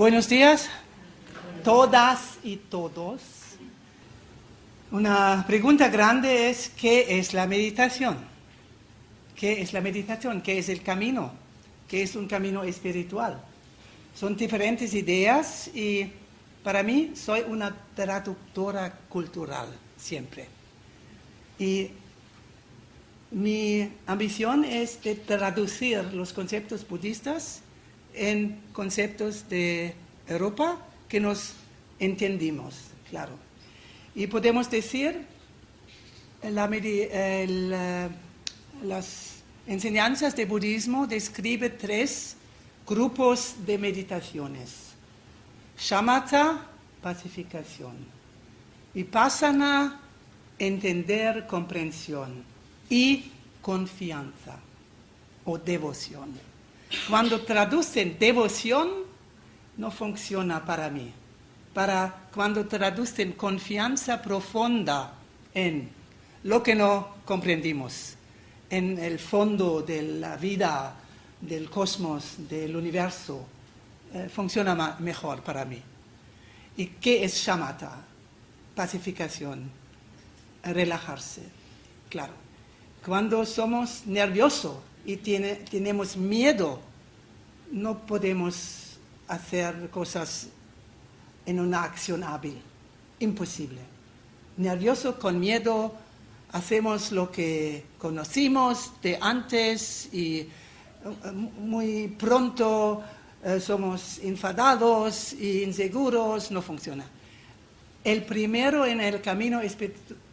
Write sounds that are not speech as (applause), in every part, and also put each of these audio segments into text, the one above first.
Buenos días, todas y todos. Una pregunta grande es, ¿qué es la meditación? ¿Qué es la meditación? ¿Qué es el camino? ¿Qué es un camino espiritual? Son diferentes ideas y para mí soy una traductora cultural siempre. Y mi ambición es de traducir los conceptos budistas en conceptos de Europa que nos entendimos, claro. Y podemos decir, la, las enseñanzas de budismo describe tres grupos de meditaciones. Shamatha, pacificación. Vipassana, entender, comprensión. Y confianza o devoción. Cuando traducen devoción, no funciona para mí. Para cuando traducen confianza profunda en lo que no comprendimos, en el fondo de la vida, del cosmos, del universo, eh, funciona mejor para mí. ¿Y qué es shamatha? Pacificación, relajarse, claro. Cuando somos nerviosos y tenemos miedo, no podemos hacer cosas en una acción hábil. Imposible. Nervioso, con miedo, hacemos lo que conocimos de antes y eh, muy pronto eh, somos enfadados e inseguros, no funciona. El primero en el camino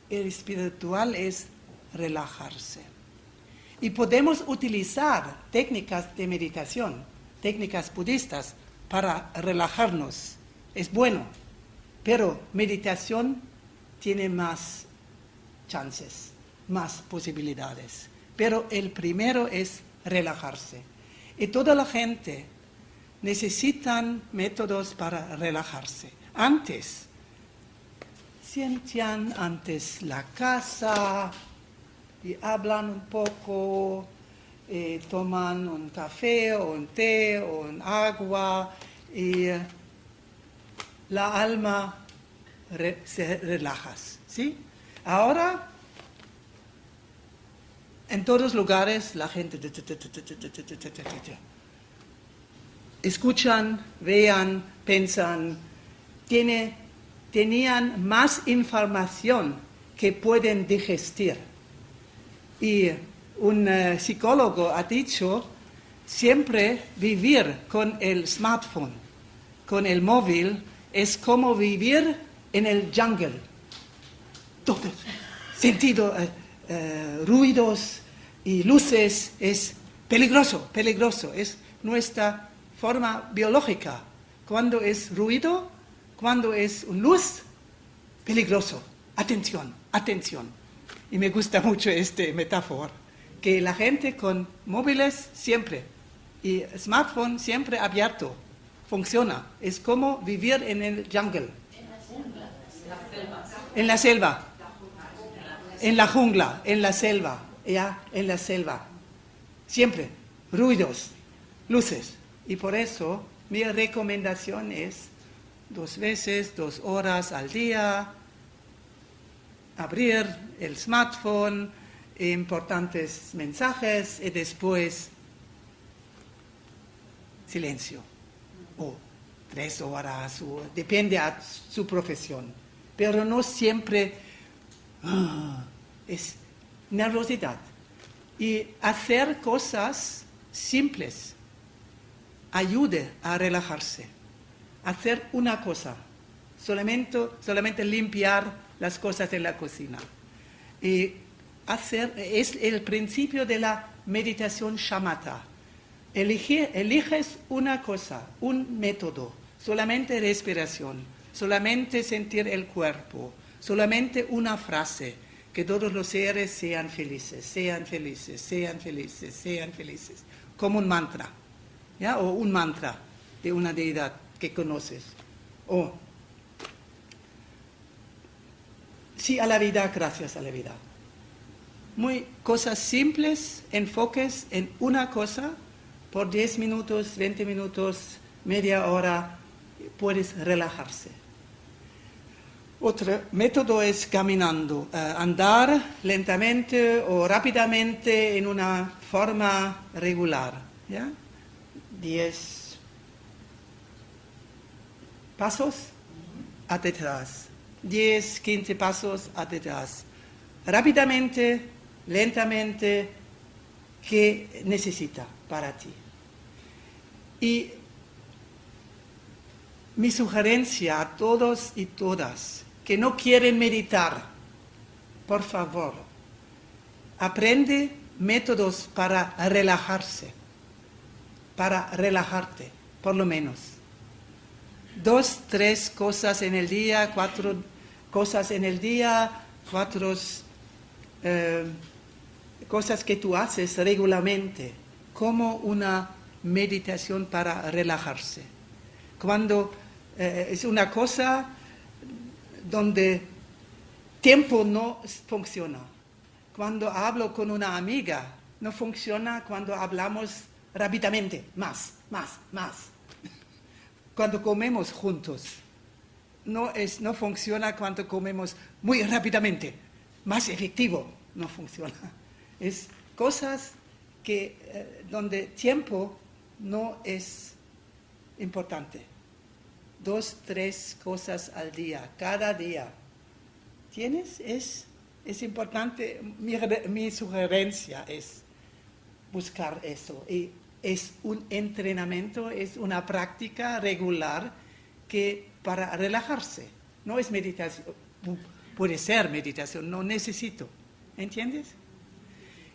espiritual es relajarse. Y podemos utilizar técnicas de meditación, técnicas budistas, para relajarnos. Es bueno, pero meditación tiene más chances, más posibilidades. Pero el primero es relajarse. Y toda la gente necesitan métodos para relajarse. Antes, sientan antes la casa, y hablan un poco, eh, toman un café o un té o un agua y eh, la alma se relaja. ¿sí? Ahora, en todos lugares la gente escuchan, vean, piensan, tiene, tenían más información que pueden digestir. Y un eh, psicólogo ha dicho, siempre vivir con el smartphone, con el móvil, es como vivir en el jungle. Todo, sentido, eh, eh, ruidos y luces, es peligroso, peligroso, es nuestra forma biológica. Cuando es ruido, cuando es luz, peligroso. Atención, atención y me gusta mucho este metáfora, que la gente con móviles siempre y smartphone siempre abierto, funciona. Es como vivir en el jungle. En la selva. En la jungla, en la selva, ya, en la selva. Siempre, ruidos, luces. Y por eso mi recomendación es dos veces, dos horas al día, abrir el smartphone, importantes mensajes y después silencio. O tres horas, depende de su profesión. Pero no siempre ah, es nerviosidad. Y hacer cosas simples ayude a relajarse. Hacer una cosa, solamente, solamente limpiar las cosas en la cocina. Y hacer, es el principio de la meditación shamatha. Elige, eliges una cosa, un método, solamente respiración, solamente sentir el cuerpo, solamente una frase, que todos los seres sean felices, sean felices, sean felices, sean felices, como un mantra, ¿ya? o un mantra de una deidad que conoces. O sí a la vida, gracias a la vida. Muy cosas simples, enfoques en una cosa por 10 minutos, 20 minutos, media hora, puedes relajarse. Otro método es caminando, eh, andar lentamente o rápidamente en una forma regular. ¿ya? 10 pasos atrás. 10, 15 pasos atrás. Rápidamente, lentamente, ¿qué necesita para ti? Y mi sugerencia a todos y todas que no quieren meditar, por favor, aprende métodos para relajarse, para relajarte, por lo menos. Dos, tres cosas en el día, cuatro cosas en el día, cuatro eh, cosas que tú haces regularmente, como una meditación para relajarse. Cuando eh, es una cosa donde tiempo no funciona. Cuando hablo con una amiga, no funciona cuando hablamos rápidamente, más, más, más. (laughs) Cuando comemos juntos, no, es, no funciona cuando comemos muy rápidamente, más efectivo, no funciona. Es cosas que, eh, donde tiempo no es importante dos, tres cosas al día, cada día. ¿Tienes? Es, es importante, mi, sugerencia es buscar eso. Y es un entrenamiento, es una práctica regular que para relajarse, no es meditación, puede ser meditación, no necesito, ¿entiendes?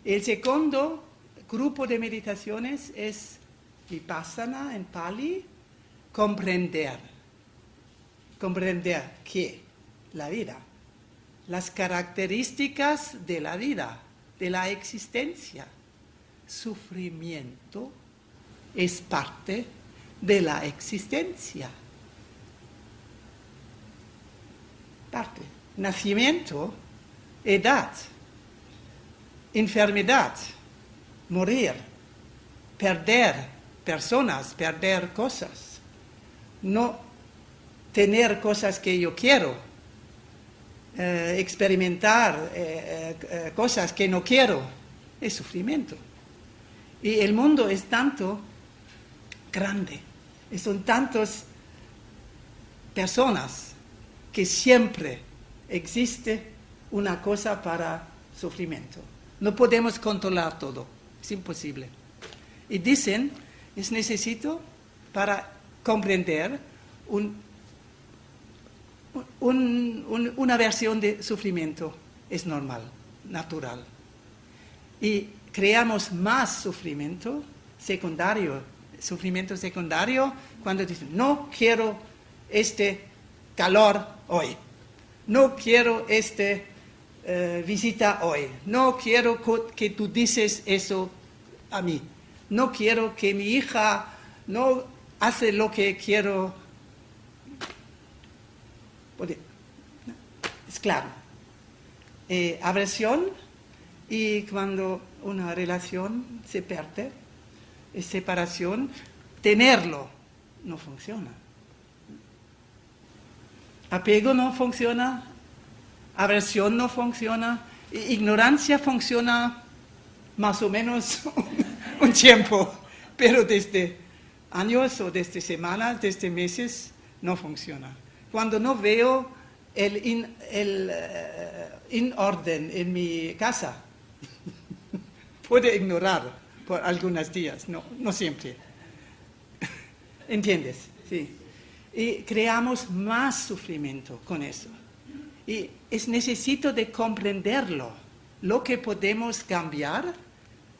El segundo grupo de meditaciones es Vipassana en Pali, comprender. Comprender que la vida, las características de la vida, de la existencia, sufrimiento es parte de la existencia. Parte. Nacimiento, edad, enfermedad, morir, perder personas, perder cosas. No tener cosas que yo quiero, eh, experimentar eh, eh, cosas que no quiero, es sufrimiento. Y el mundo es tanto grande, son tantas personas que siempre existe una cosa para sufrimiento. No podemos controlar todo, es imposible. Y dicen, es necesito para comprender un una versión de sufrimiento es normal, natural. Y creamos más sufrimiento secundario, sufrimiento secundario, cuando dicen, no quiero este calor hoy, no quiero este eh, visita hoy, no quiero que tú dices eso a mí, no quiero que mi hija no hace lo que quiero es claro. Eh, aversión y cuando una relación se pierde, separación, tenerlo no funciona. Apego no funciona, aversión no funciona, ignorancia funciona más o menos (laughs) un tiempo, pero desde años o desde semanas, desde meses, no funciona cuando no veo el in, el, eh, orden en mi casa. (laughs) Puede ignorar por algunos días, no, no siempre. (laughs) ¿Entiendes? Sí. Y creamos más sufrimiento con eso. Y es necesito de comprenderlo, lo que podemos cambiar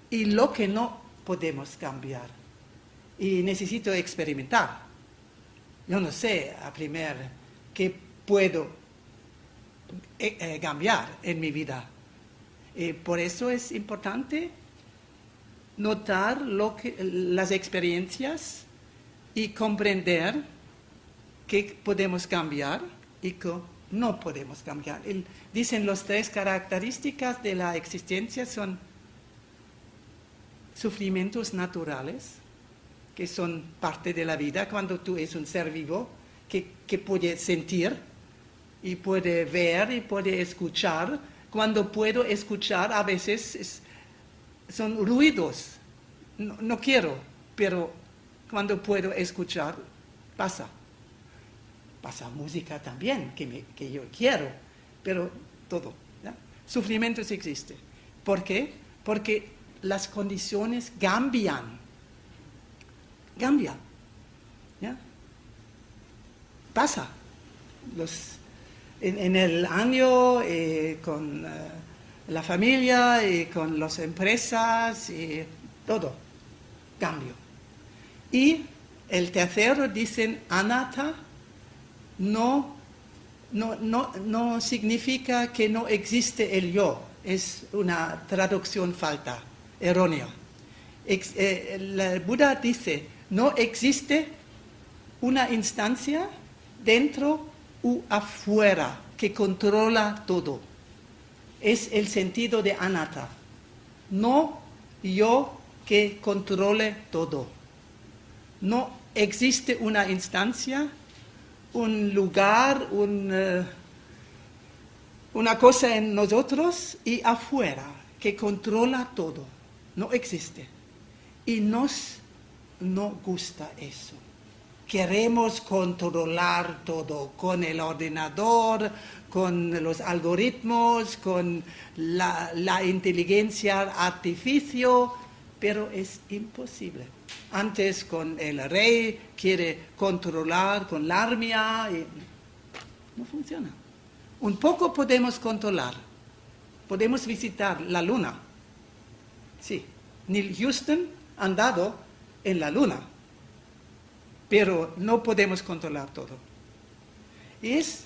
y lo que no podemos cambiar. Y necesito experimentar. Yo no sé a primer que puedo eh, eh, cambiar en mi vida. Eh, por eso es importante notar lo que, las experiencias y comprender que podemos cambiar y que no podemos cambiar. dicen las tres características de la existencia son sufrimientos naturales, que son parte de la vida cuando tú eres un ser vivo, que, puede sentir y puede ver y puede escuchar. Cuando puedo escuchar, a veces son ruidos. No, quiero, pero cuando puedo escuchar, pasa. Pasa música también, que, que yo quiero, pero todo. Sufrimiento sí existe. ¿Por qué? Porque las condiciones cambian. Cambian. ¿Ya? Pasa. Los, en, el año eh, con eh, la familia y con las empresas y todo. Cambio. Y el tercero dicen anata no, no, no, no significa que no existe el yo. Es una traducción falta errónea. Eh, el Buda dice, no existe una instancia dentro u afuera que controla todo. Es el sentido de anatta. No yo que controle todo. No existe una instancia, un lugar, eh, una cosa en nosotros y afuera que controla todo no existe. Y nos no gusta eso. Queremos controlar todo con el ordenador, con los algoritmos, con la, inteligencia artificial, pero es imposible. Antes con el rey quiere controlar con la armia no funciona. Un poco podemos controlar, podemos visitar la luna, Sí, Neil Houston ha andado en la luna, pero no podemos controlar todo. Es,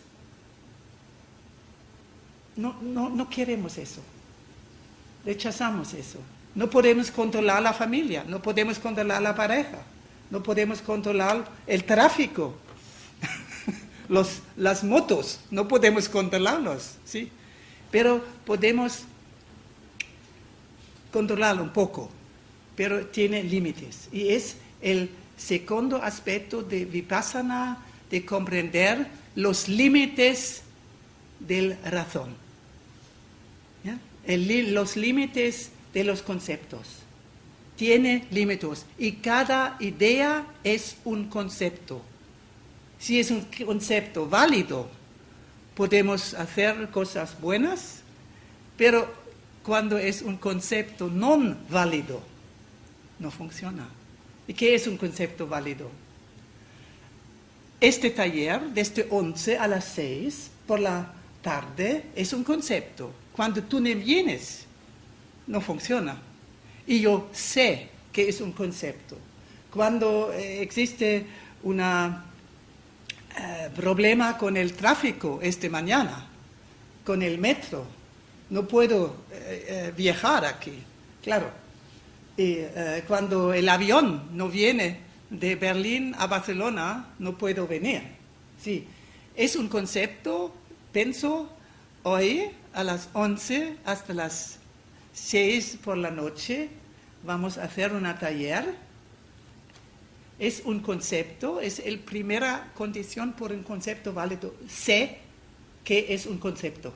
no, no, no queremos eso, rechazamos eso. No podemos controlar la familia, no podemos controlar la pareja, no podemos controlar el tráfico, (laughs) Los, las motos, no podemos controlarlos, ¿sí? Pero podemos controlarlo un poco, pero tiene límites. Y es el segundo aspecto de Vipassana, de comprender los límites de la razón. los límites de los conceptos. Tiene límites y cada idea es un concepto. Si es un concepto válido, podemos hacer cosas buenas, pero cuando es un concepto no válido, no funciona. ¿Y qué es un concepto válido? Este taller, desde 11 a las 6 por la tarde, es un concepto. Cuando tú no vienes, no funciona. Y yo sé que es un concepto. Cuando eh, existe un eh, problema con el tráfico esta mañana, con el metro, no puedo eh, viajar aquí, claro. Y cuando el avión no viene de Berlín a Barcelona, no puedo venir. Sí, es un concepto, pienso, hoy a las 11 hasta las 6 por la noche vamos a hacer una taller. Es un concepto, es la primera condición por un concepto válido. Sé que es un concepto.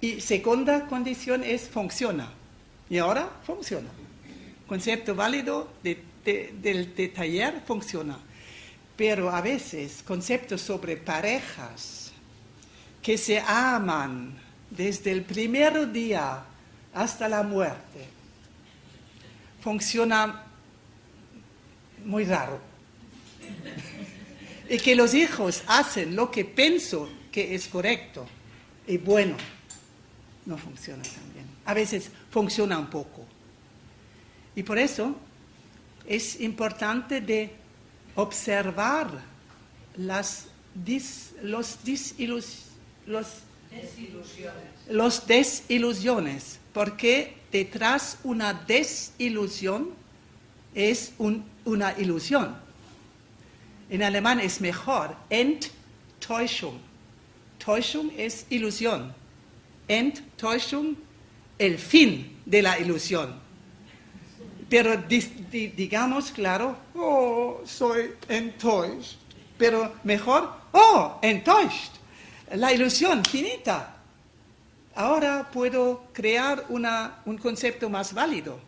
Y segunda condición es funciona. Y ahora funciona. Concepto válido del taller funciona. Pero a veces conceptos sobre parejas que se aman desde el primer día hasta la muerte, funciona muy raro. y que los hijos hacen lo que pienso que es correcto y bueno no funciona tan bien. A veces funciona un poco. Y por eso es importante de observar las los, los, desilusiones. los desilusiones, porque detrás una desilusión es una ilusión. En alemán es mejor, Enttäuschung. Täuschung es ilusión. Enttäuschung, el fin de la ilusión. Pero digamos, claro, oh, soy enttäuscht. pero mejor, oh, enttäuscht, la ilusión finita. Ahora puedo crear un concepto más válido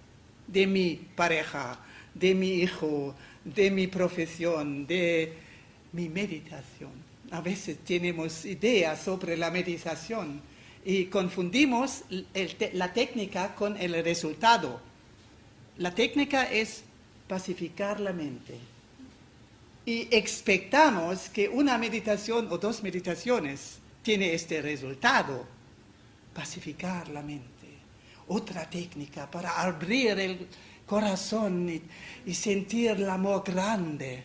de mi pareja, de mi hijo, de mi profesión, de mi meditación. A veces tenemos ideas sobre la meditación y confundimos la técnica con el resultado. La técnica es pacificar la mente. Y expectamos que una meditación o dos meditaciones tiene este resultado, pacificar la mente. Otra técnica para abrir el corazón y, sentir el amor grande,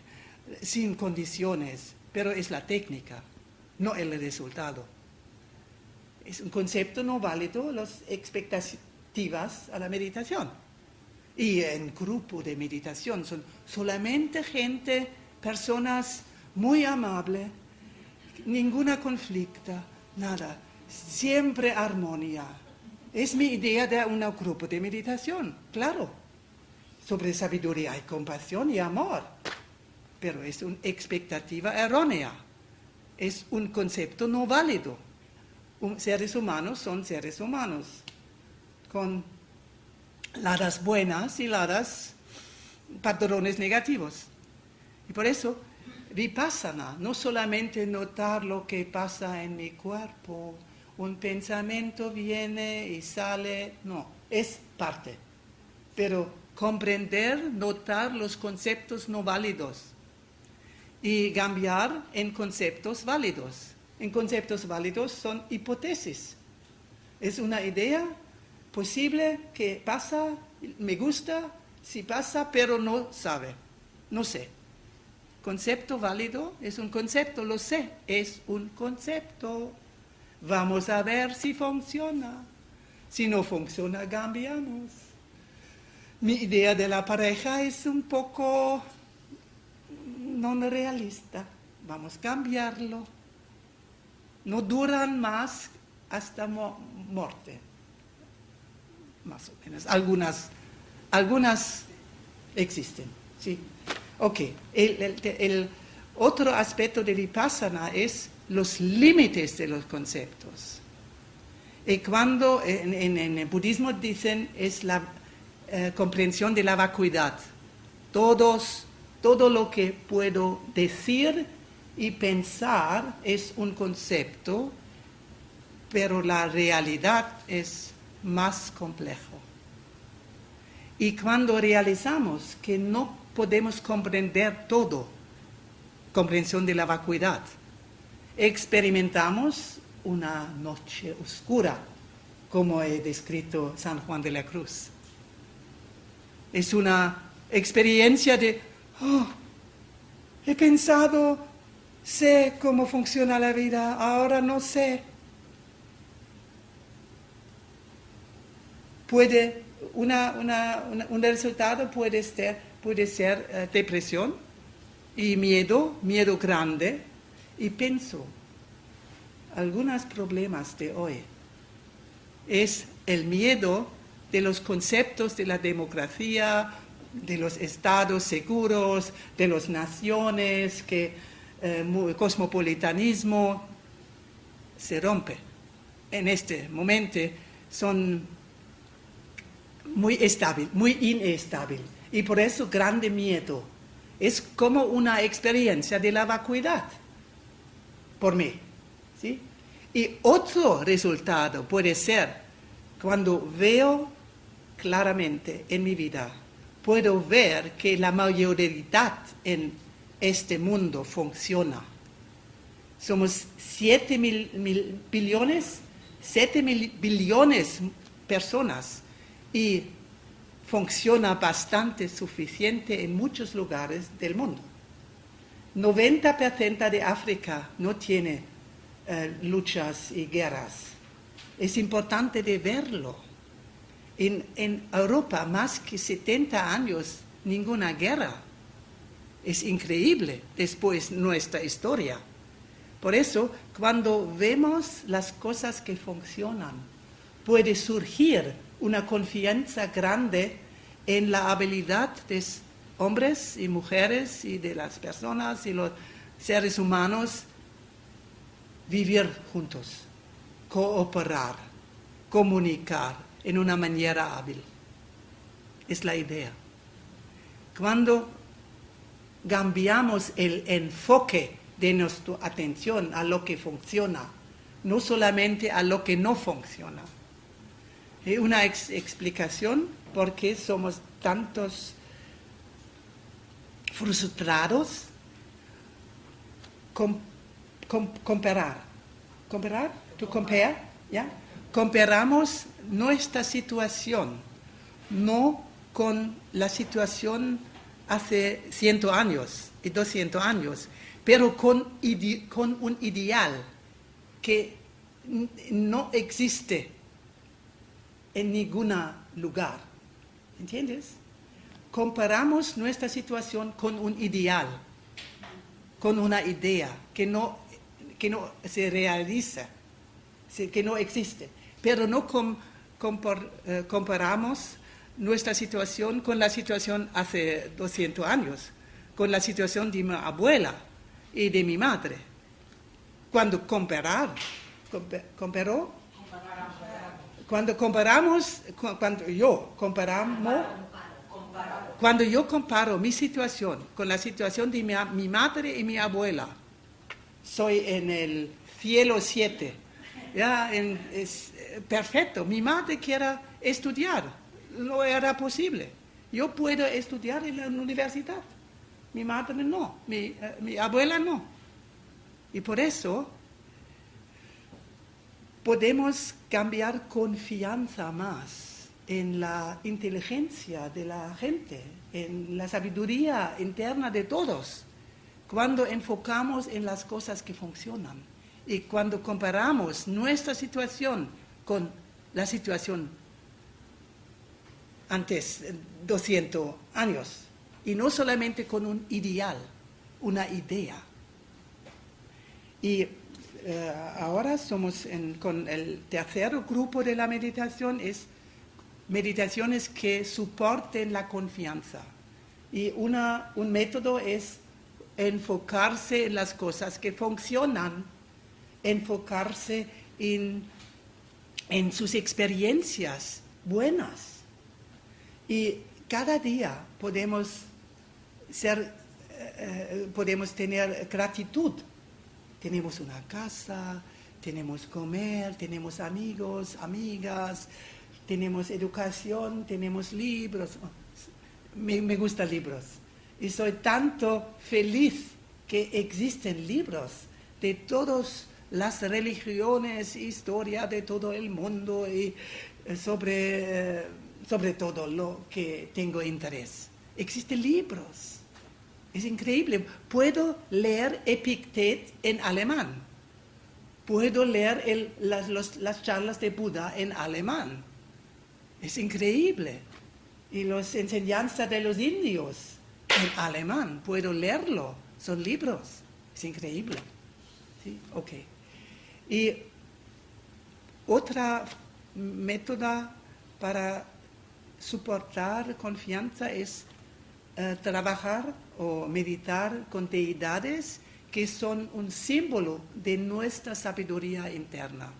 sin condiciones, pero es la técnica, no el resultado. Es un concepto no válido las expectativas a la meditación. Y en grupo de meditación son solamente gente, personas muy amables, ninguna conflicta, nada, siempre armonía. Es mi idea de un grupo de meditación, claro. Sobre sabiduría y compasión y amor. Pero es una expectativa errónea. Es un concepto no válido. seres humanos son seres humanos, con ladas buenas y ladas patrones negativos. Y por eso, vipassana, no solamente notar lo que pasa en mi cuerpo, un pensamiento viene y sale, no, es parte. Pero comprender, notar los conceptos no válidos y cambiar en conceptos válidos. En conceptos válidos son hipótesis. Es una idea posible que pasa, me gusta, si pasa, pero no sabe, no sé. Concepto válido es un concepto, lo sé, es un concepto. Vamos a ver si funciona. Si no funciona, cambiamos. Mi idea de la pareja es un poco no realista. Vamos a cambiarlo. No duran más hasta muerte más o menos. Algunas, algunas existen, ¿sí? Ok, el, otro aspecto de Vipassana es los límites de los conceptos. Y cuando en, el budismo dicen es la eh, comprensión de la vacuidad. Todos, todo lo que puedo decir y pensar es un concepto, pero la realidad es más complejo. Y cuando realizamos que no podemos comprender todo, comprensión de la vacuidad, experimentamos una noche oscura, como he descrito San Juan de la Cruz. Es una experiencia de, oh, he pensado, sé cómo funciona la vida, ahora no sé puede, un resultado puede ser, puede ser eh, depresión y miedo, miedo grande. Y pienso, algunos problemas de hoy es el miedo de los conceptos de la democracia, de los estados seguros, de las naciones, que el eh, cosmopolitanismo se rompe. En este momento son muy estable, muy inestable. Y por eso grande miedo. Es como una experiencia de la vacuidad, por mí. ¿sí? Y otro resultado puede ser cuando veo claramente en mi vida, puedo ver que la mayoría en este mundo funciona. Somos 7 mil, billones, 7 mil billones personas y funciona bastante suficiente en muchos lugares del mundo. 90% de África no tiene eh, luchas y guerras. Es importante de verlo. En, en Europa, más que 70 años, ninguna guerra. Es increíble después nuestra historia. Por eso, cuando vemos las cosas que funcionan, puede surgir una confianza grande en la habilidad de hombres y mujeres y de las personas y los seres humanos vivir juntos, cooperar, comunicar en una manera hábil. Es la idea. Cuando cambiamos el enfoque de nuestra atención a lo que funciona, no solamente a lo que no funciona. Y una explicación por qué somos tantos frustrados con, comparar. ¿Comparar? ¿Tú compare? ¿Ya? Comparamos nuestra situación, no con la situación hace 100 años y 200 años, pero con, con un ideal que no existe en ningún lugar. ¿Entiendes? Comparamos nuestra situación con un ideal, con una idea que no, que no se realiza, que no existe. Pero no eh, comparamos nuestra situación con la situación hace 200 años, con la situación de mi abuela y de mi madre. Cuando comparar, comparó, cuando comparamos, cuando yo comparamos, cuando yo comparo mi situación con la situación de mi, madre y mi abuela, soy en el cielo 7. Ya, es perfecto. Mi madre quiere estudiar, no era posible. Yo puedo estudiar en la universidad. Mi madre no, mi, eh, mi abuela no. Y por eso podemos cambiar confianza más en la inteligencia de la gente, en la sabiduría interna de todos, cuando enfocamos en las cosas que funcionan y cuando comparamos nuestra situación con la situación antes 200 años y no solamente con un ideal, una idea. Y eh, ahora somos con el tercer grupo de la meditación, es meditaciones que soporten la confianza. Y una, un método es enfocarse en las cosas que funcionan, enfocarse en, en sus experiencias buenas. Y cada día podemos ser, eh, eh, podemos tener gratitud. Tenemos una casa, tenemos comer, tenemos amigos, amigas, tenemos educación, tenemos libros. Me, me gustan libros. Y soy tanto feliz que existen libros de todas las religiones, historia de todo el mundo y eh, sobre, sobre todo lo que tengo interés. Existen libros es increíble. Puedo leer Epictet en alemán. Puedo leer las, charlas de Buda en alemán. Es increíble. Y las enseñanzas de los indios en alemán. Puedo leerlo. Son libros. Es increíble. ¿Sí? Ok. Y otra método para soportar confianza es eh, trabajar o meditar con deidades que son un símbolo de nuestra sabiduría interna.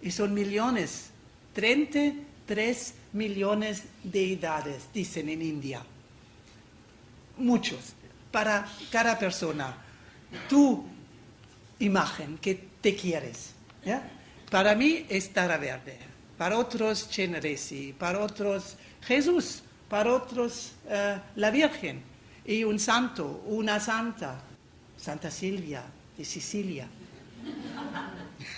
Y son millones, 33 millones de deidades, dicen en India. Muchos, para cada persona. Tu imagen que te quieres. Para mí es Tara Verde, para otros Chenresi, para otros Jesús, para otros eh, la Virgen y un santo, una santa, Santa Silvia de Sicilia.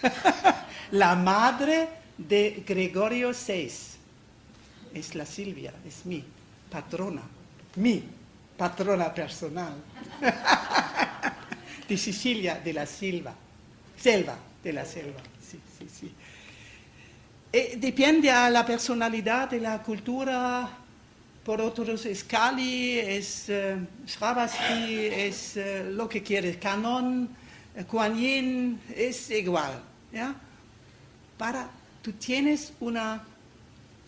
(laughs) la madre de Gregorio VI es la Silvia, es mi patrona, mi patrona personal. (laughs) de Sicilia, de la Silva, selva, de la selva, sí, sí, sí. Eh, depende a la personalidad de la cultura por otros es Kali, es uh, es uh, lo que quieres, Canon, uh, Kuan Yin, es igual. ¿ya? Para, tú tienes una,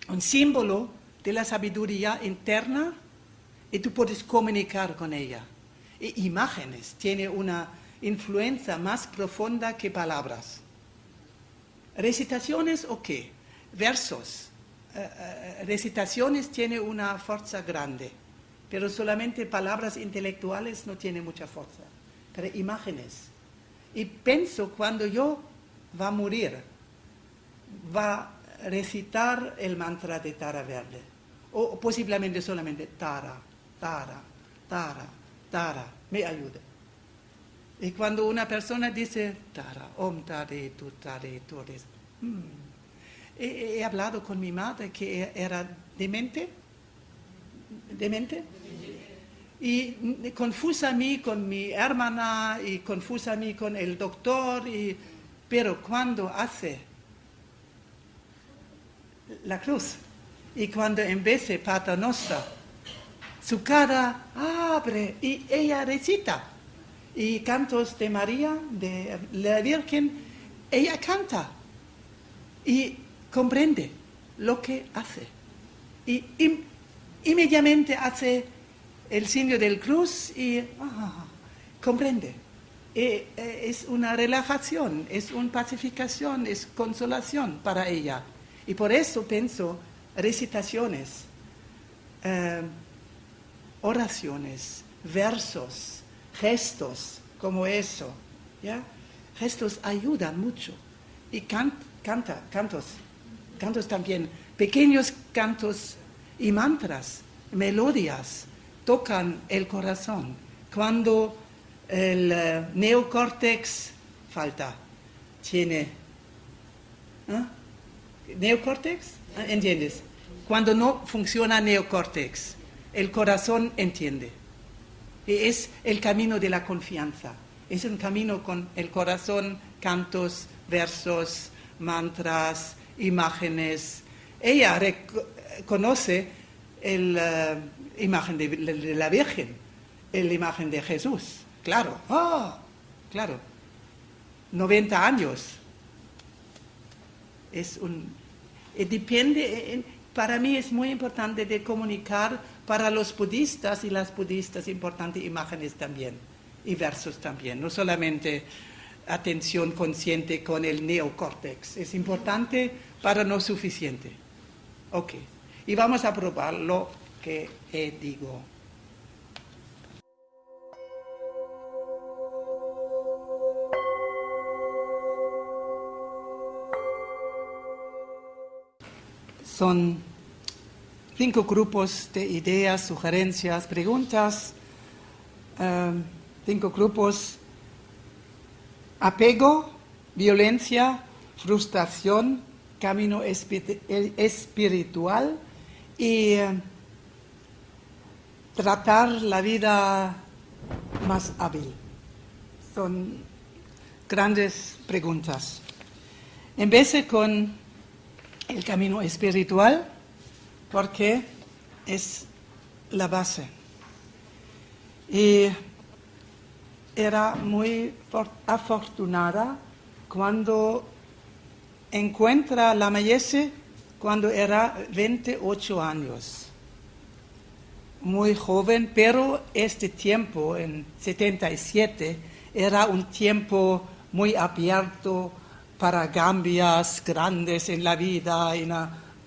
un símbolo de la sabiduría interna y tú puedes comunicar con ella. e imágenes, tiene una influencia más profunda que palabras. Recitaciones o qué? Versos. Eh, recitaciones tiene una fuerza grande, pero solamente palabras intelectuales no tienen mucha fuerza. Pero imágenes. Y pienso cuando yo va a morir, va a recitar el mantra de Tara Verde. O posiblemente solamente Tara, Tara, Tara, Tara, me ayuda. Y cuando una persona dice Tara, Om Tare, Tu Tare, Tu mm, he, he, hablado con mi madre que era demente, demente, y confusa a mí con mi hermana y confusa a mí con el doctor, y, pero cuando hace la cruz y cuando en vez de su cara abre y ella recita. Y cantos de María, de la Virgen, ella canta y comprende lo que hace. Y inmediatamente hace el signo del cruz y ah, comprende. E, e, es una relajación, es una pacificación, es consolación para ella. Y por eso pienso recitaciones, eh, oraciones, versos, gestos como eso. ¿ya? Gestos ayudan mucho. Y canta, cantos, cantos también, pequeños cantos y mantras, melodías, tocan el corazón. Cuando el uh, neocórtex falta, tiene... ¿eh? ¿Neocórtex? ¿Entiendes? Cuando no funciona neocórtex, el corazón entiende. Y es el camino de la confianza. Es un camino con el corazón, cantos, versos, mantras, imágenes. Ella reconoce la eh, imagen de, la Virgen, la imagen de Jesús. Claro, oh, claro. 90 años. Es un, depende, eh, para mí es muy importante de comunicar para los budistas y las budistas importantes imágenes también y versos también, no solamente atención consciente con el neocórtex, es importante para no suficiente. Ok, y vamos a probar lo que digo. Son cinco grupos de ideas, sugerencias, preguntas, em, cinco grupos, apego, violencia, frustración, camino espiritual y em, tratar la vida más hábil. Son grandes preguntas. Empecé con el camino espiritual porque es la base. Y era muy afortunada cuando encuentra la Mayese cuando era 28 años. Muy joven, pero este tiempo, en 77, era un tiempo muy abierto, para cambios grandes en la vida.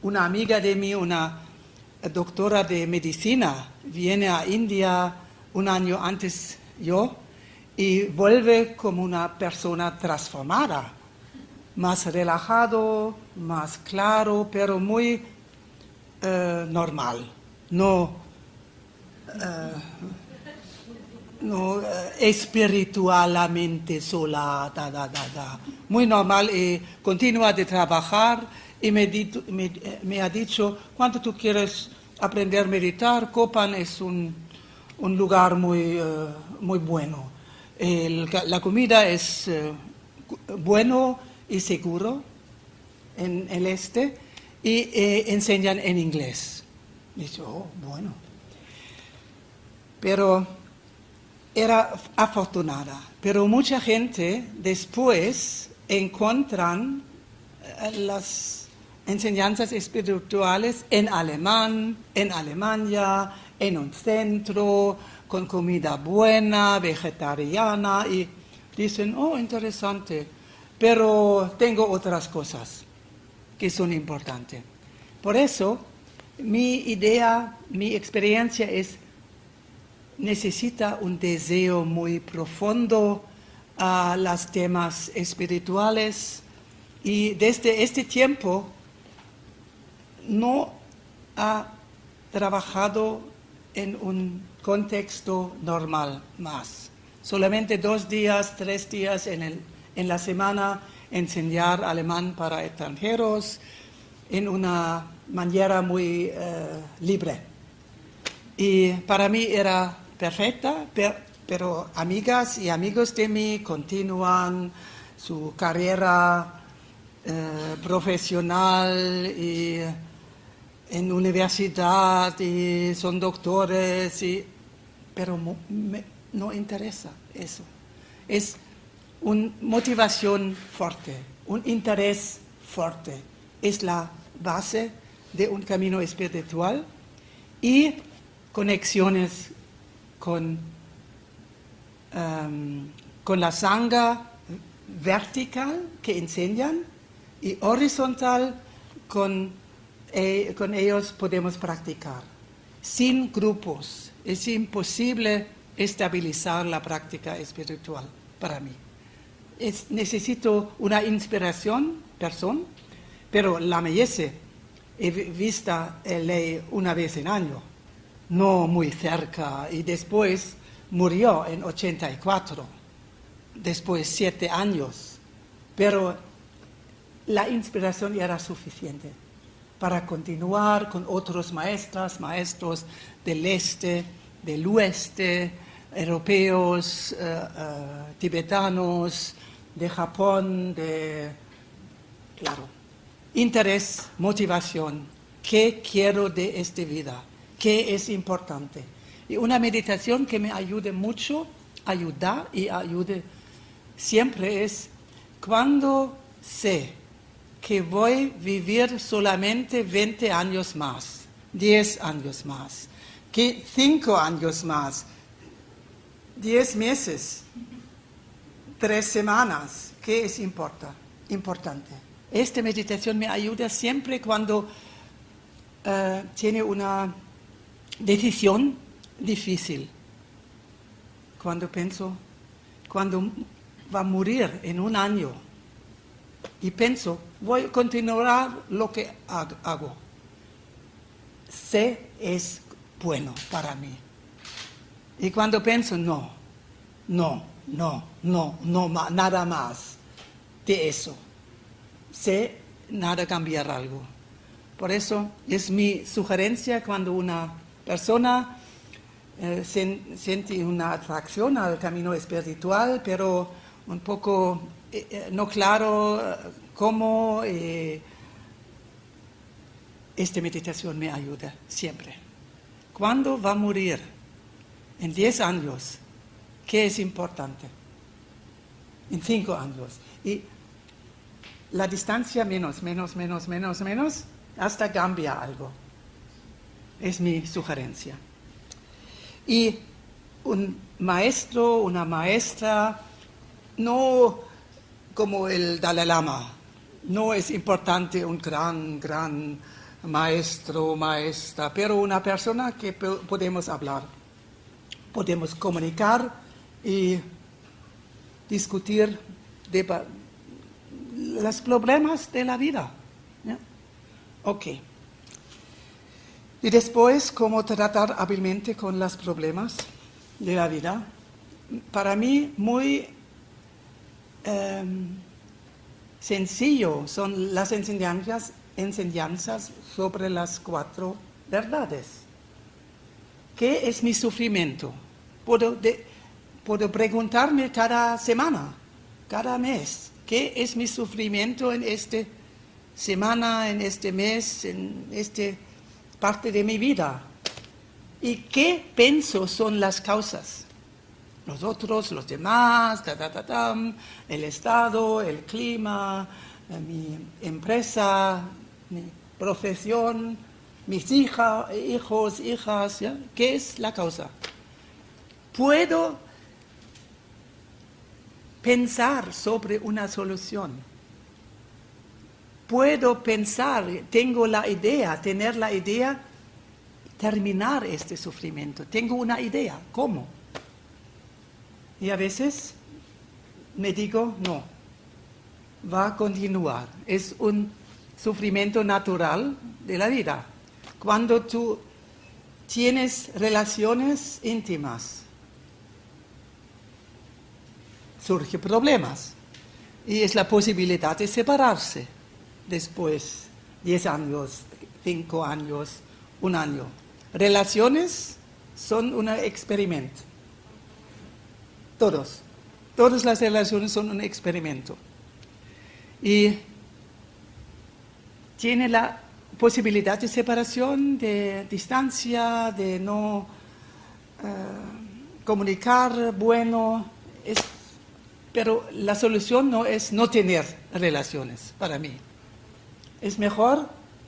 Una, amiga de mí, una doctora de medicina, viene a India un año antes yo y vuelve como una persona transformada, más relajado, más claro, pero muy eh, normal. No, eh, no eh, espiritualmente sola, da, da, da, muy normal y continúa de trabajar y me, me, ha dicho, cuando tú quieres aprender a meditar, Copan es un, un lugar muy, muy bueno. La comida es uh, bueno y seguro en el este y eh, enseñan en inglés. Dice, oh, bueno. Pero era afortunada, pero mucha gente después encuentran eh, las enseñanzas espirituales en alemán, en Alemania, en un centro, con comida buena, vegetariana, y dicen, oh, interesante, pero tengo otras cosas que son importantes. Por eso, mi idea, mi experiencia es, necesita un deseo muy profundo a los temas espirituales y desde este tiempo no ha trabajado en un contexto normal más. Solamente dos días, tres días en, el, en la semana enseñar alemán para extranjeros en una manera muy eh, libre. Y para mí era perfecta, pero amigas y amigos de mí continúan su carrera eh, profesional y en universidad y son doctores, y, pero no interesa eso. Es una motivación fuerte, un interés fuerte. Es la base de un camino espiritual y conexiones con, um, con la sangre vertical que enseñan y horizontal con eh, con ellos podemos practicar. Sin grupos es imposible estabilizar la práctica espiritual para mí. necesito una inspiración, persona, pero la Meyese he vista ley una vez en año, no muy cerca, y después murió en 84, después siete años, pero la inspiración era suficiente para continuar con otros maestras, maestros del este, del oeste, europeos, eh, eh, tibetanos, de Japón, de... Claro, interés, motivación, ¿qué quiero de esta vida? ¿Qué es importante? Y una meditación que me ayude mucho, ayuda y ayude siempre es cuando sé que voy a vivir solamente 20 años más, 10 años más, que 5 años más, 10 meses, 3 semanas, ¿qué es importa? importante? Esta meditación me ayuda siempre cuando uh, tiene una decisión difícil. Cuando pienso, cuando va a morir en un año, y pienso, voy a continuar lo que hago. Sé es bueno para mí. Y cuando pienso, no, no, no, no, no, nada más de eso. Sé nada cambiar algo. Por eso es mi sugerencia cuando una persona eh, siente una atracción al camino espiritual, pero un poco eh, eh, no claro eh, cómo esta meditación me ayuda siempre. ¿Cuándo va a morir? En 10 años. ¿Qué es importante? En 5 años. Y la distancia menos, menos, menos, menos, menos, hasta cambia algo. Es mi sugerencia. Y un maestro, una maestra, no como el Dalai Lama. No es importante un gran, gran maestro, maestra, pero una persona que podemos hablar, podemos comunicar y discutir de los problemas de la vida. Ok. Y después, cómo tratar hábilmente con los problemas de la vida. Para mí, muy Em, sencillo son las enseñanzas, sobre las cuatro verdades. ¿Qué es mi sufrimiento? Puedo, puedo preguntarme cada semana, cada mes, ¿qué es mi sufrimiento en esta semana, en este mes, en esta parte de mi vida? ¿Y qué pienso son las causas? nosotros, los demás, el Estado, el clima, eh, mi empresa, mi profesión, mis hija, hijos, hijas, ¿ya? ¿qué es la causa? Puedo pensar sobre una solución. Puedo pensar, tengo la idea, tener la idea, terminar este sufrimiento. Tengo una idea, ¿cómo? Y a veces me digo, no, va a continuar. Es un sufrimiento natural de la vida. Cuando tú tienes relaciones íntimas, surgen problemas y es la posibilidad de separarse después, 10 años, 5 años, un año. Relaciones son un experimento. Todos. Todas las relaciones son un experimento. Y tiene la posibilidad de separación, de distancia, de no eh, comunicar, bueno, pero la solución no es no tener relaciones para mí. Es mejor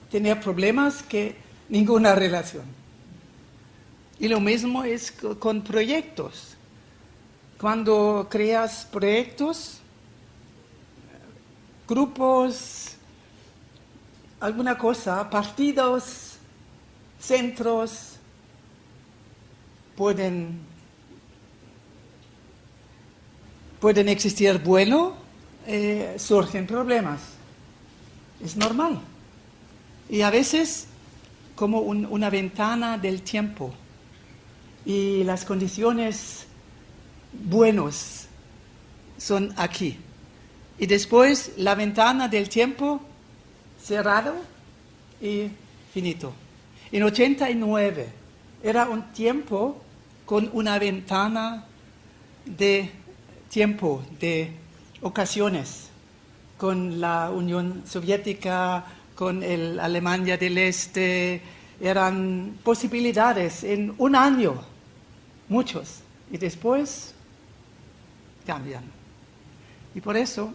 tener problemas que ninguna relación. Y lo mismo es con proyectos. Cuando creas proyectos, grupos, alguna cosa, partidos, centros, pueden pueden existir bueno, eh, surgen problemas. Es normal. Y a veces como una ventana del tiempo y las condiciones buenos son aquí. Y después la ventana del tiempo cerrado y finito. En 89 era un tiempo con una ventana de tiempo de ocasiones con la Unión Soviética, con el Alemania del Este, eran posibilidades en un año, muchos, y después cambian. Y por eso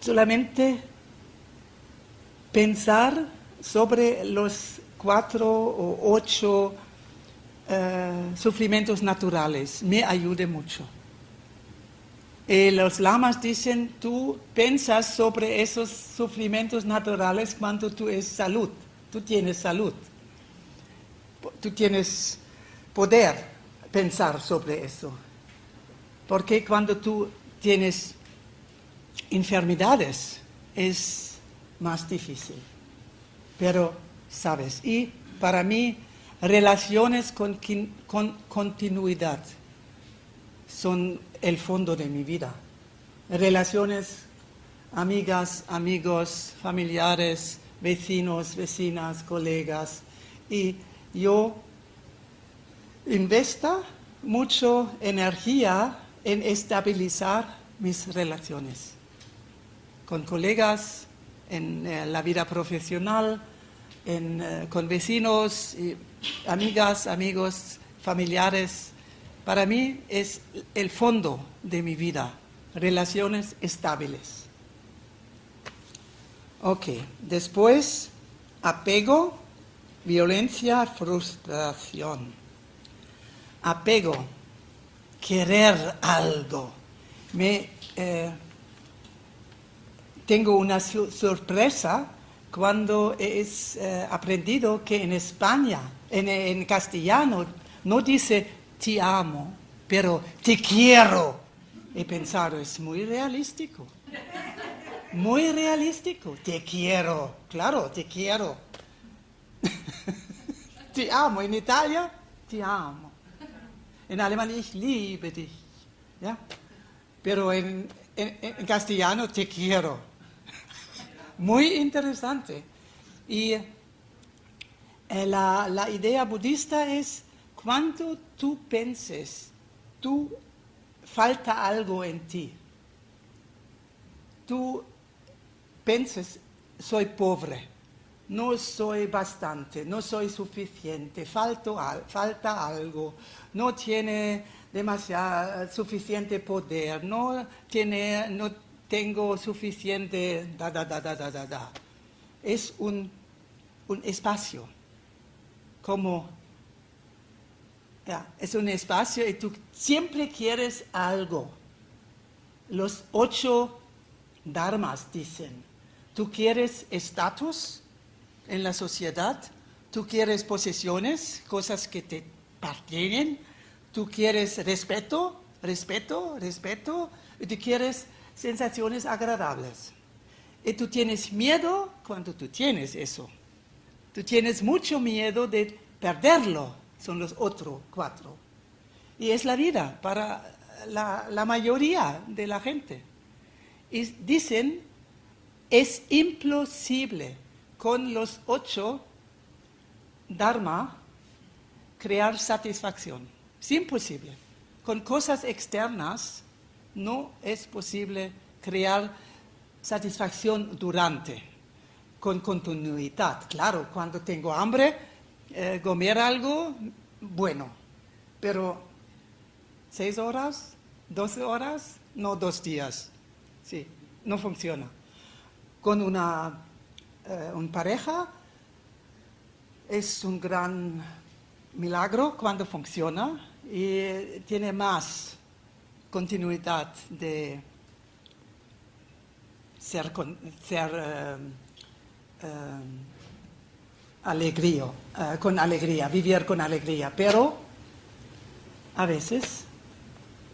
solamente pensar sobre los cuatro o ocho eh, sufrimientos naturales me ayude mucho. Y los lamas dicen, tú piensas sobre esos sufrimientos naturales cuando tú es salud, tú tienes salud, tú tienes poder pensar sobre eso. Porque cuando tú tienes enfermedades es más difícil. Pero, ¿sabes? Y para mí Relaciones con, continuidad son el fondo de mi vida. Relaciones, amigas, amigos, familiares, vecinos, vecinas, colegas. Y yo investo mucho energía en estabilizar mis relaciones con colegas, en eh, la vida profesional, eh, con vecinos, amigas, amigos, familiares. Para mí es el fondo de mi vida, relaciones estables. Ok, después apego, violencia, frustración. Apego, querer algo. Me, eh, tengo una sorpresa cuando es eh, aprendido que en España, en, castellano, no dice te amo, pero te quiero. He pensado, es muy realístico. Muy realístico. Te quiero, claro, te quiero. (laughs) te amo. En Italia, te amo. En alemán, ich liebe dich. Pero en castellano, te quiero (laughs) muy interesante. Y eh, la, idea budista es cuando tú penses, tú falta algo en ti. Tú penses, soy pobre, no soy bastante, no soy suficiente, falta algo, no tiene demasiado suficiente poder, no tiene, no tengo suficiente da da da da da da. Es un, un espacio, como es un espacio y tú siempre quieres algo. Los ocho dharmas dicen, tú quieres estatus en la sociedad, tú quieres posesiones, cosas que te pertenecen, tú quieres respeto, respeto, respeto, y tú quieres sensaciones agradables. Y tú tienes miedo cuando tú tienes eso. Tú tienes mucho miedo de perderlo, son los otros cuatro. Y es la vida para la, mayoría de la gente. Y dicen, es imposible con los ocho dharma crear satisfacción. Es imposible. Con cosas externas no es posible crear satisfacción durante, con continuidad. Claro, cuando tengo hambre, eh, comer algo, bueno, pero seis horas, doce horas, no dos días. Sí, no funciona. Con una eh, pareja es un gran milagro cuando funciona, y tiene más continuidad de ser, ser eh, eh, alegría, eh, con alegría, vivir con alegría. Pero a veces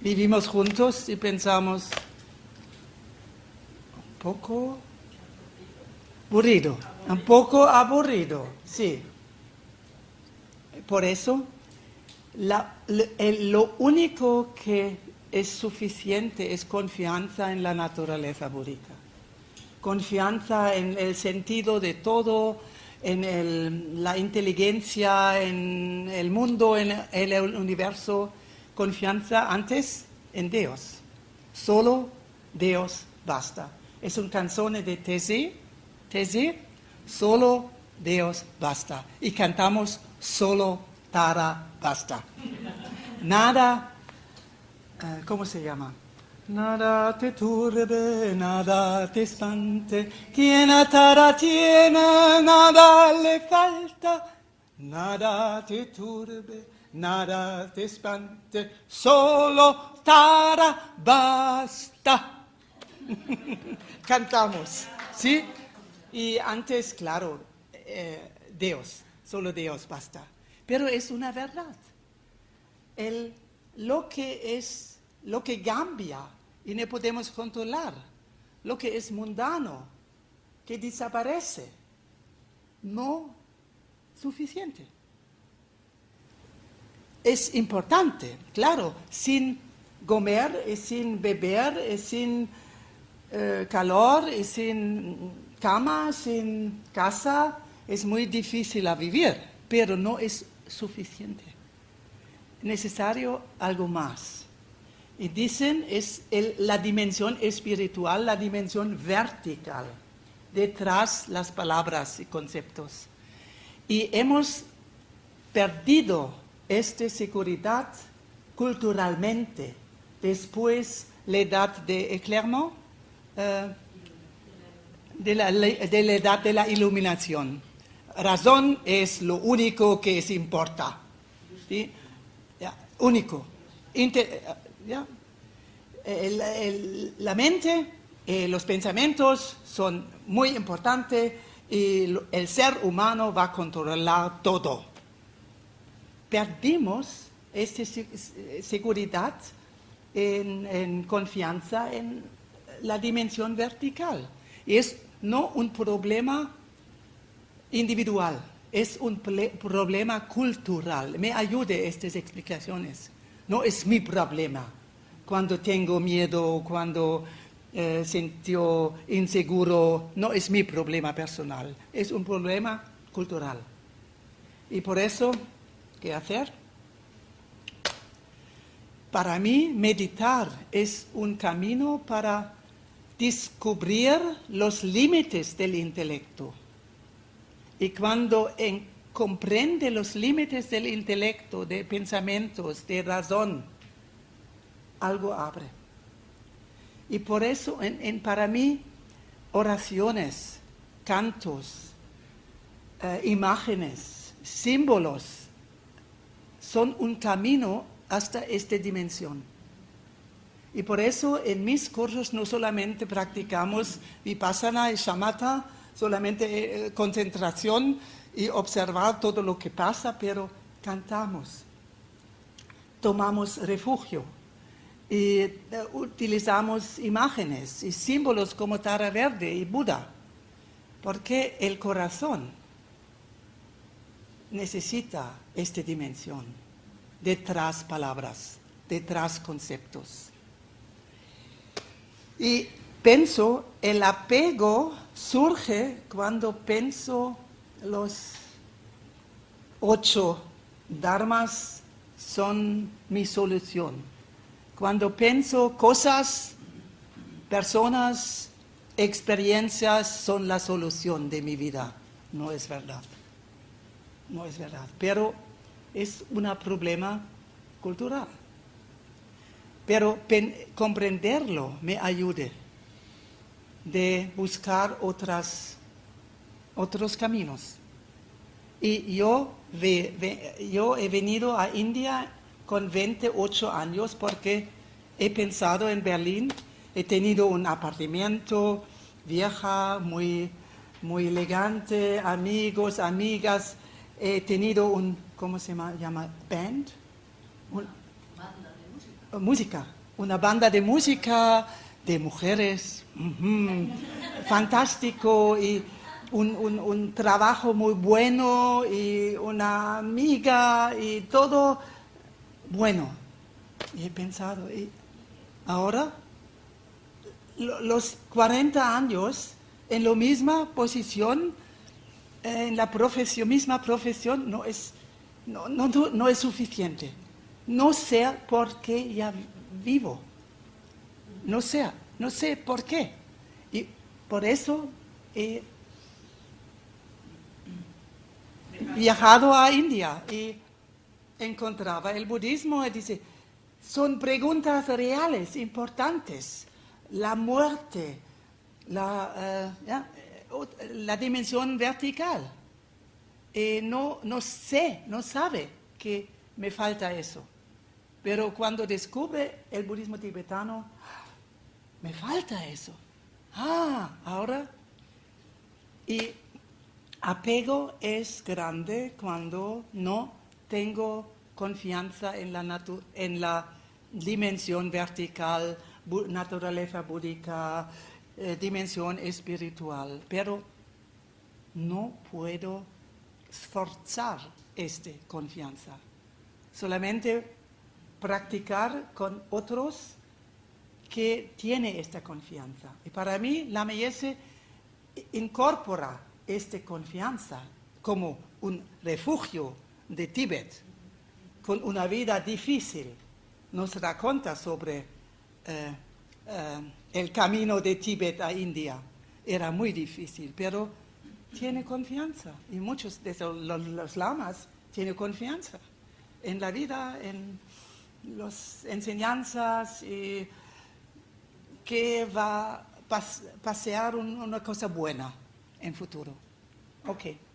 vivimos juntos y pensamos un poco aburrido, un poco aburrido, sí. Por eso lo único que es suficiente es confianza en la naturaleza búdica. Confianza en el sentido de todo, en la inteligencia, en el mundo, en el universo. Confianza antes en Dios. Solo Dios basta. Es un canción de Tese, Tese, solo Dios basta. Y cantamos solo Tara basta. Nada, uh, ¿cómo se llama? Nada te turbe, nada te espante, quien a Tara tiene, nada le falta, nada te turbe, nada te espante, solo Tara basta. (laughs) Cantamos, ¿sí? Y antes, claro, eh, Dios, solo Dios basta pero es una verdad. El, lo que es, lo que cambia y no podemos controlar, lo que es mundano, que desaparece, no suficiente. Es importante, claro, sin comer y sin beber y sin eh, calor y sin cama, sin casa, es muy difícil a vivir, pero no es suficiente. Necesario algo más. Y dicen es la dimensión espiritual, la dimensión vertical, detrás las palabras y conceptos. Y hemos perdido esta seguridad culturalmente después la edad de Clermont, eh, de, la, edad de la iluminación razón es lo único que importa. único. La mente, eh, los pensamientos son muy importantes y el ser humano va a controlar todo. Perdimos esta seguridad en, en confianza en la dimensión vertical. Y es no un problema individual, es un problema cultural. Me ayude estas explicaciones. No es mi problema. Cuando tengo miedo, cuando eh, siento inseguro, no es mi problema personal. Es un problema cultural. Y por eso, ¿qué hacer? Para mí, meditar es un camino para descubrir los límites del intelecto Y cuando comprende los límites del intelecto, de pensamientos, de razón, algo abre. Y por eso, en, para mí, oraciones, cantos, eh, imágenes, símbolos, son un camino hasta esta dimensión. Y por eso en mis cursos no solamente practicamos vipassana y shamatha, solamente eh, concentración y observar todo lo que pasa, pero cantamos, tomamos refugio y eh, utilizamos imágenes y símbolos como Tara Verde y Buda, porque el corazón necesita esta dimensión, detrás palabras, detrás conceptos. Y pienso, el apego surge cuando pienso los ocho dharmas son mi solución. Cuando pienso cosas, personas, experiencias son la solución de mi vida. No es verdad. No es verdad. Pero es un problema cultural pero comprenderlo me ayude de buscar otras, otros caminos. Y yo, yo he venido a India con 28 años porque he pensado en Berlín, he tenido un apartamento vieja, muy, muy elegante, amigos, amigas, he tenido un, ¿cómo se llama? Band, música, una banda de música de mujeres, fantástico y un, trabajo muy bueno y una amiga y todo bueno. Y he pensado, y ahora los 40 años en la misma posición, en la profesión, misma profesión, no es, no, no, no es suficiente no sé por qué ya vivo. No sé, no sé por qué. Y por eso he viajado a India y encontraba el budismo y dice, son preguntas reales, importantes. La muerte, la, eh, la dimensión vertical. Y no, no sé, no sabe que me falta eso. Pero cuando descubre el budismo tibetano, me falta eso. Ah, ahora. Y apego es grande cuando no tengo confianza en la, en la dimensión vertical, naturaleza búdica, eh, dimensión espiritual. Pero no puedo forzar esta confianza. Solamente practicar con otros que tienen esta confianza. Y para mí la MS incorpora esta confianza como un refugio de Tíbet, con una vida difícil. Nos raconta sobre eh, eh, el camino de Tíbet a India. Era muy difícil, pero tiene confianza. Y muchos de los, lamas tienen confianza en la vida, en las enseñanzas y que va a pasear una cosa buena en futuro. Ok.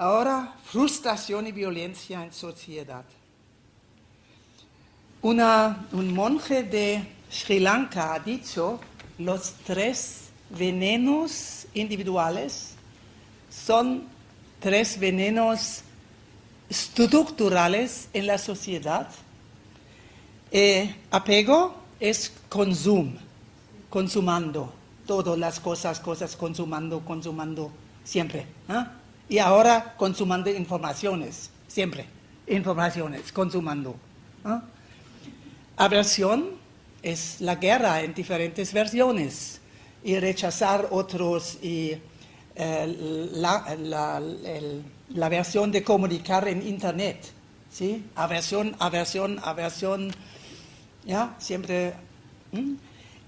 Ahora, frustración y violencia en sociedad. un monje de Sri Lanka ha dicho, los tres venenos individuales son tres venenos estructurales en la sociedad eh, apego es consumo, consumando todas las cosas, cosas, consumando, consumando, siempre. ¿ah? Y ahora consumando informaciones, siempre, informaciones, consumando. Aversión es la guerra en diferentes versiones y rechazar otros y eh, la, la versión de comunicar en Internet. ¿sí? Aversión, aversión, aversión ¿ya? Siempre.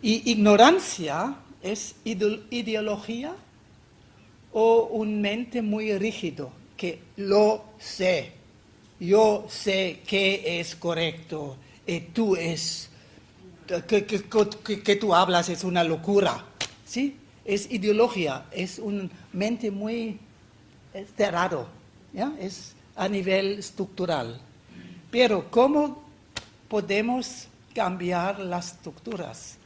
Y ignorancia es ideología o un mente muy rígido, que lo sé, yo sé que es correcto y tú es, que, que, tú hablas es una locura, ¿sí? Es ideología, es un mente muy cerrado, ¿ya? Es a nivel estructural. Pero ¿cómo podemos cambiar las estructuras?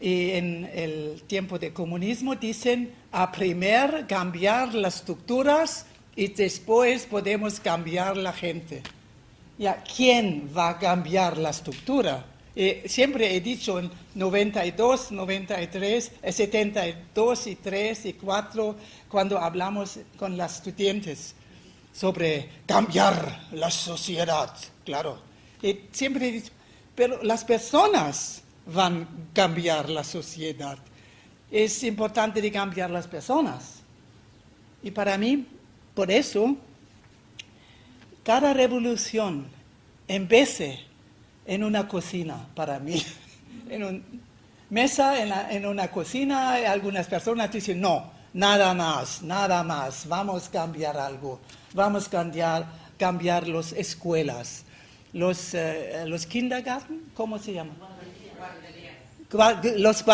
Y en el tiempo de comunismo dicen, a primero cambiar las estructuras y después podemos cambiar la gente. Ya, ¿quién va a cambiar la estructura? siempre he dicho en 92, 93, 72 y 3 y 4, cuando hablamos con las estudiantes sobre cambiar la sociedad, claro. Y siempre he dicho, pero las personas van a cambiar la sociedad. Es importante de cambiar las personas. Y para mí, por eso, cada revolución empiece en una cocina, para mí. (laughs) en una mesa, en, una cocina, algunas personas dicen, no, nada más, nada más, vamos a cambiar algo, vamos a cambiar, cambiar las escuelas, los, uh, los kindergarten, ¿cómo se llama? Los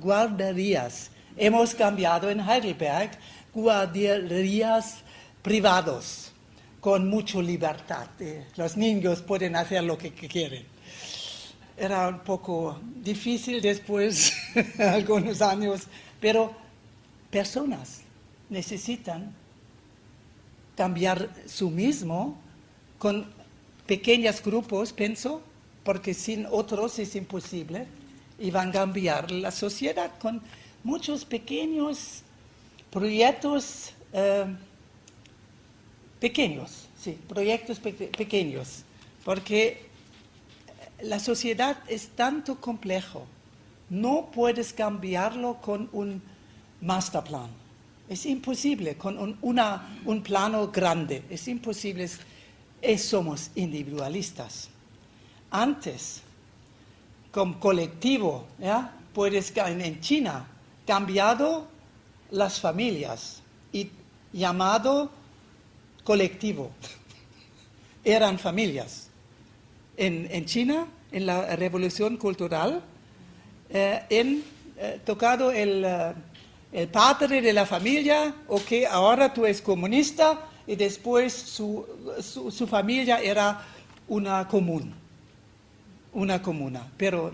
guarderías. Hemos cambiado en Heidelberg guarderías privados con mucha libertad. Los niños pueden hacer lo que quieren. Era un poco difícil después, (laughs) algunos años, pero personas necesitan cambiar su mismo con pequeños grupos, pienso, porque sin otros es imposible, y van a cambiar la sociedad con muchos pequeños proyectos eh, pequeños, sí, proyectos pequeños, porque la sociedad es tanto complejo, no puedes cambiarlo con un master plan, es imposible, con un, plano grande, es imposible, somos individualistas antes, como colectivo, ¿ya? puedes en China, cambiado las familias y llamado colectivo. (laughs) Eran familias. En, China, en la revolución cultural, eh, en, eh, tocado el, eh, el, padre de la familia, ok, ahora tú eres comunista, y después su, su familia era una común una comuna, pero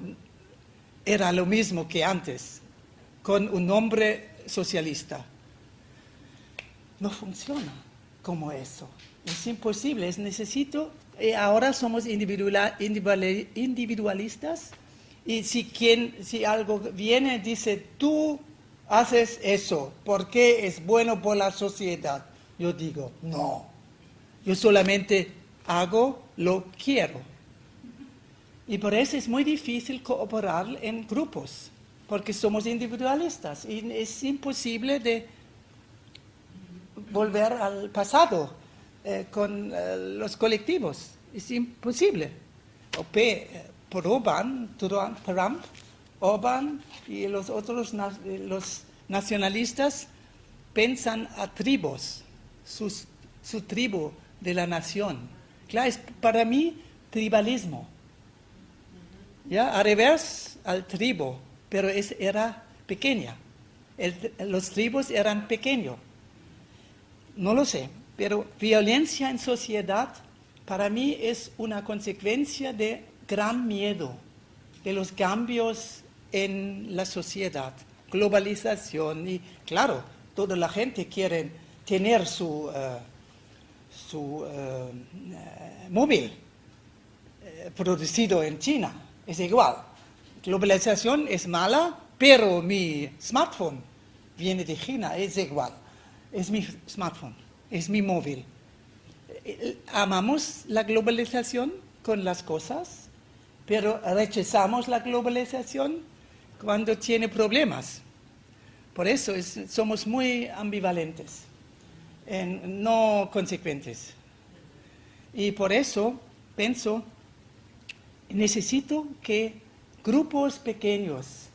era lo mismo que antes, con un nombre socialista. No funciona como eso. Es imposible, es necesito, y ahora somos individualistas y si, quien, si algo viene dice, tú haces eso, porque es bueno por la sociedad? Yo digo, no, yo solamente hago lo quiero. Y por eso es muy difícil cooperar en grupos, porque somos individualistas y es imposible de volver al pasado eh, con eh, los colectivos. Es imposible. por Oban, Trump, Oban y los otros los nacionalistas piensan a tribus, su tribu de la nación. Claro, es para mí tribalismo ¿ya? a revés al tribu, pero es, era pequeña. los tribus eran pequeños. No lo sé, pero violencia en sociedad para mí es una consecuencia de gran miedo de los cambios en la sociedad, globalización y claro, toda la gente quiere tener su, eh, su eh, eh, móvil producido en China es igual. Globalización es mala, pero mi smartphone viene de China, es igual. Es mi smartphone, es mi móvil. Amamos la globalización con las cosas, pero rechazamos la globalización cuando tiene problemas. Por eso somos muy ambivalentes, no consecuentes. Y por eso pienso necesito que grupos pequeños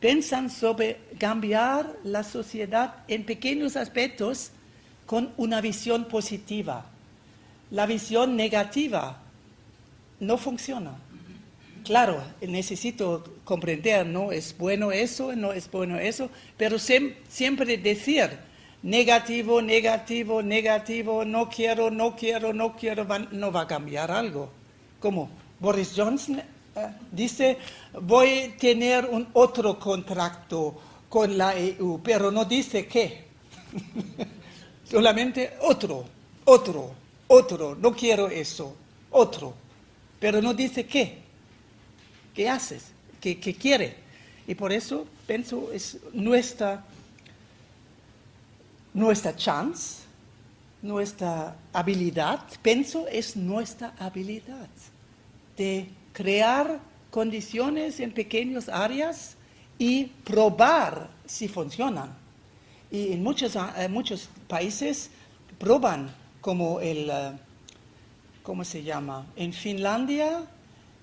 piensan sobre cambiar la sociedad en pequeños aspectos con una visión positiva. La visión negativa no funciona. Claro, necesito comprender, no es bueno eso, no es bueno eso, pero siempre decir negativo, negativo, negativo, no quiero, no quiero, no quiero, no va a cambiar algo. Como Boris Johnson eh, dice, voy a tener un otro contrato con la EU, pero no dice qué. (laughs) Solamente otro, otro, otro, no quiero eso, otro, pero no dice qué. ¿Qué haces? ¿Qué, qué quiere? Y por eso pienso es nuestra, nuestra chance, nuestra habilidad, pienso es nuestra habilidad de crear condiciones en pequeñas áreas y probar si funcionan. Y en muchos, muchos países proban como el, eh, ¿cómo se llama? En Finlandia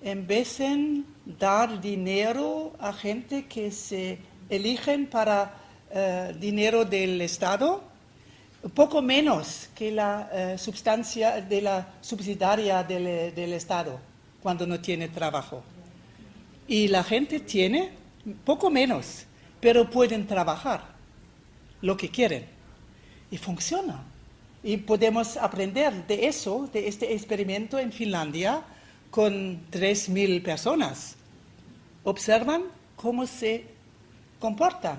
en vez de dar dinero a gente que se eligen para eh, dinero del Estado, poco menos que la eh, sustancia de la subsidiaria del, del, Estado cuando no tiene trabajo. Y la gente tiene poco menos, pero pueden trabajar lo que quieren. Y funciona. Y podemos aprender de eso, de este experimento en Finlandia, con 3.000 personas. Observan cómo se comportan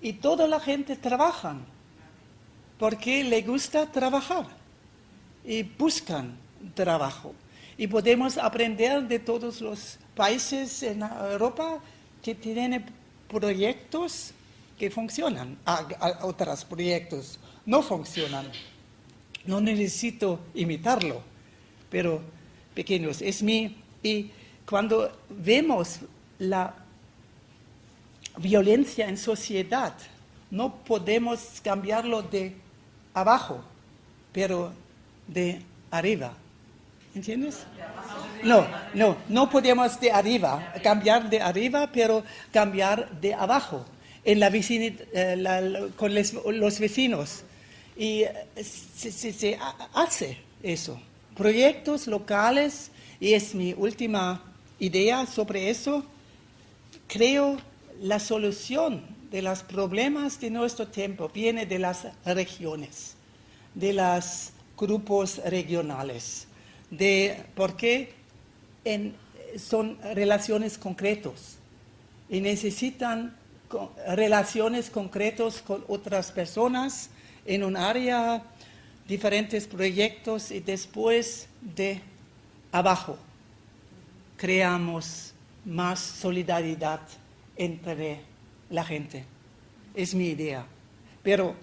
y toda la gente trabaja porque le gusta trabajar y buscan trabajo. Y podemos aprender de todos los países en Europa que tienen proyectos que funcionan, otros proyectos no funcionan. No necesito imitarlo, pero pequeños. Es mi, y cuando vemos la violencia en sociedad, no podemos cambiarlo de abajo, pero de arriba. ¿Entiendes? No, no, no podemos de arriba, cambiar de arriba, pero cambiar de abajo, en la eh, con los vecinos. Y eh, se hace eso proyectos locales, y es mi última idea sobre eso, creo la solución de los problemas de nuestro tiempo viene de las regiones, de los grupos regionales, de porque son relaciones concretos y necesitan relaciones concretas con otras personas en un área diferentes proyectos y después de abajo creamos más solidaridad entre la gente. Es mi idea. Pero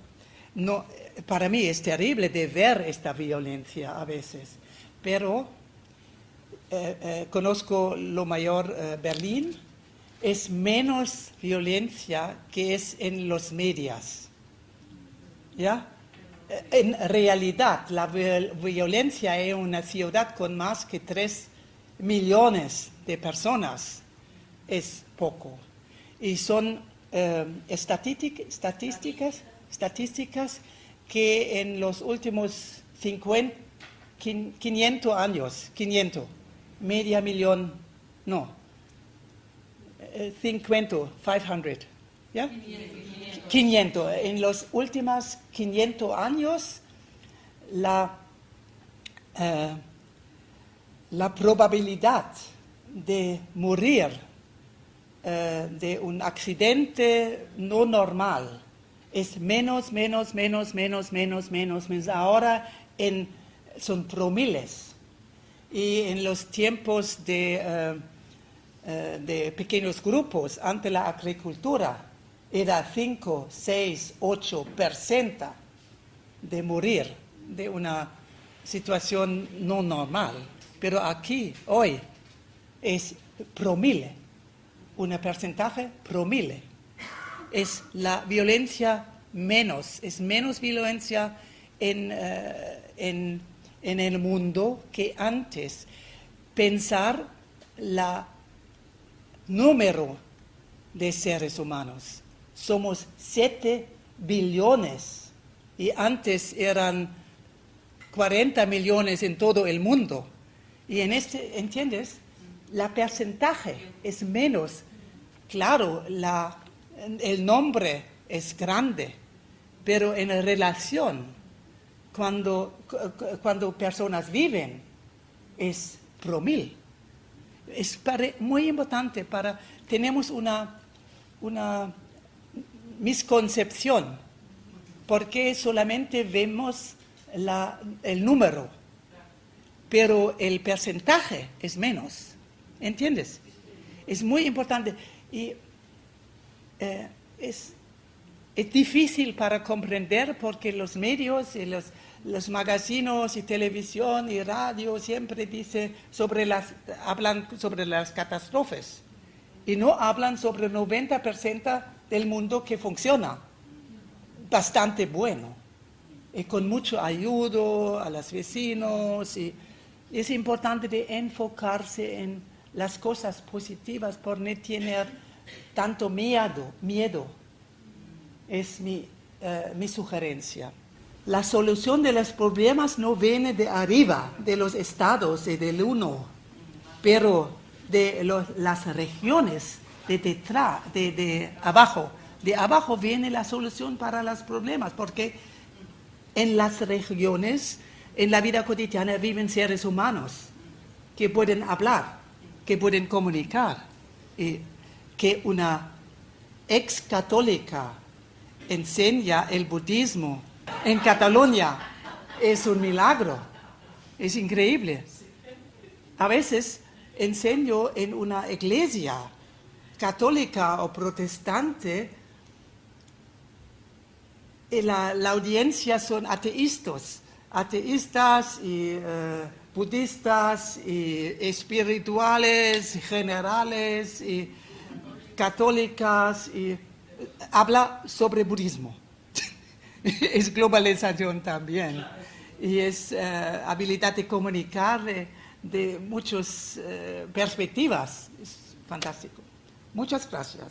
no, para mí es terrible de ver esta violencia a veces. Pero eh, eh, conozco lo mayor eh, Berlín, es menos violencia que es en los medios. ¿Ya? en realidad la violencia en una ciudad con más que 3 millones de personas es poco. Y son eh, estadísticas, estadísticas que en los últimos 50, 500 años, 500, media millón, no, 50, eh, 500, ¿ya? 500. En los últimos 500 años, la, eh, la probabilidad de morir eh, de un accidente no normal es menos, menos, menos, menos, menos, menos, menos. Ahora en, son promiles. Y en los tiempos de, eh, de pequeños grupos ante la agricultura, era 5, 6, 8% de morir de una situación no normal. Pero aquí, hoy, es promile, un porcentaje promile. Es la violencia menos, es menos violencia en, eh, en, en el mundo que antes. Pensar la número de seres humanos. Somos 7 billones y antes eran 40 millones en todo el mundo. Y en este, ¿entiendes? La porcentaje es menos. Claro, la, el nombre es grande, pero en relación, cuando, cuando personas viven, es promil. Es muy importante para, tenemos una, una misconcepción, porque solamente vemos la, el número, pero el porcentaje es menos, ¿entiendes? Es muy importante y eh, es, es difícil para comprender porque los medios y los, los magazinos y televisión y radio siempre dice sobre las, hablan sobre las catástrofes y no hablan sobre el 90% del mundo que funciona. Bastante bueno. Y con mucho ayuda a los vecinos y es importante de enfocarse en las cosas positivas por no tener tanto miedo, miedo. Es mi, eh, mi sugerencia. La solución de los problemas no viene de arriba, de los estados y del uno, pero de las regiones de detrás, de, de abajo. De abajo viene la solución para los problemas, porque en las regiones, en la vida cotidiana, viven seres humanos que pueden hablar, que pueden comunicar, y que una ex católica enseña el budismo en Cataluña es un milagro, es increíble. A veces enseño en una iglesia católica o protestante, y la, audiencia son ateístas, ateístas y eh, budistas y espirituales, generales y católicas y habla sobre budismo. (laughs) es globalización también y es eh, habilidad de comunicar de, muchas eh, perspectivas. Es fantástico. Muchas gracias.